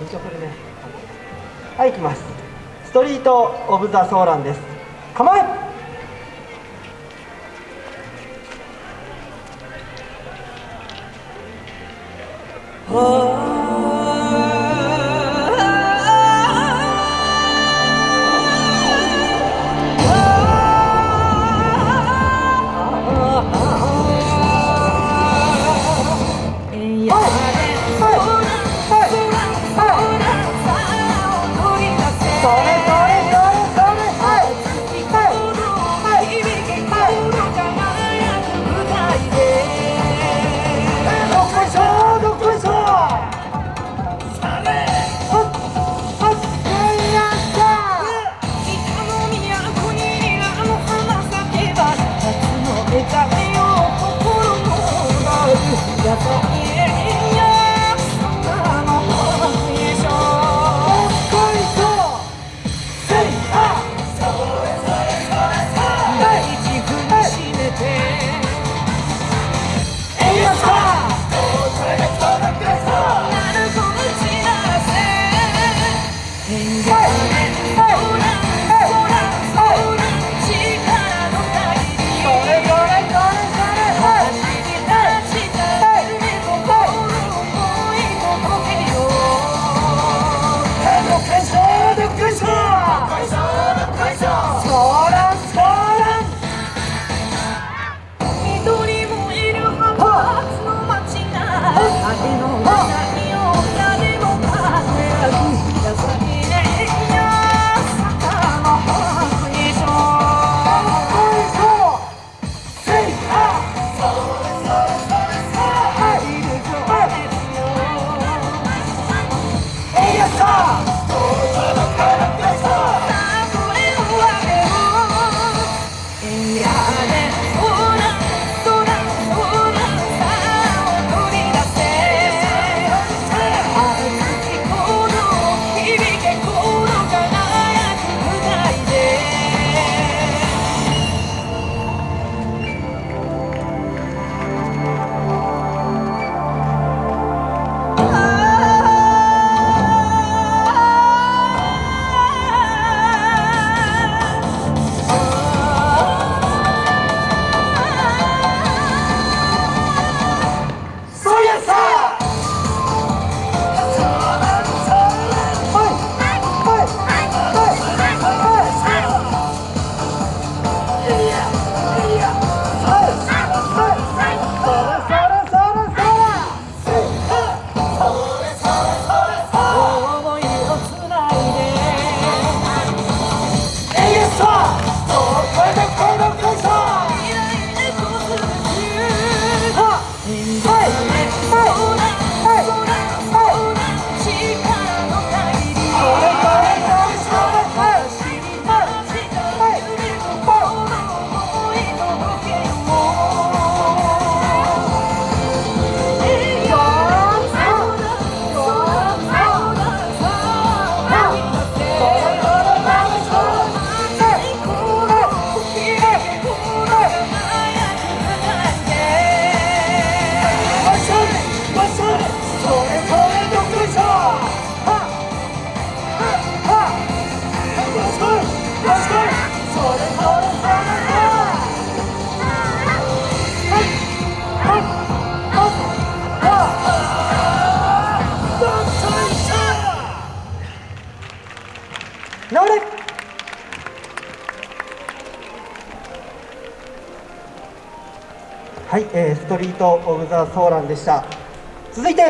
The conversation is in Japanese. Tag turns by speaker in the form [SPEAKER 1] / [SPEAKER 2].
[SPEAKER 1] 一応これねはい行きます。ストリート・オブ・ザ・ソーランです。構え in はい、えー、ストリート・オブ・ザ・ソーランでした。続いて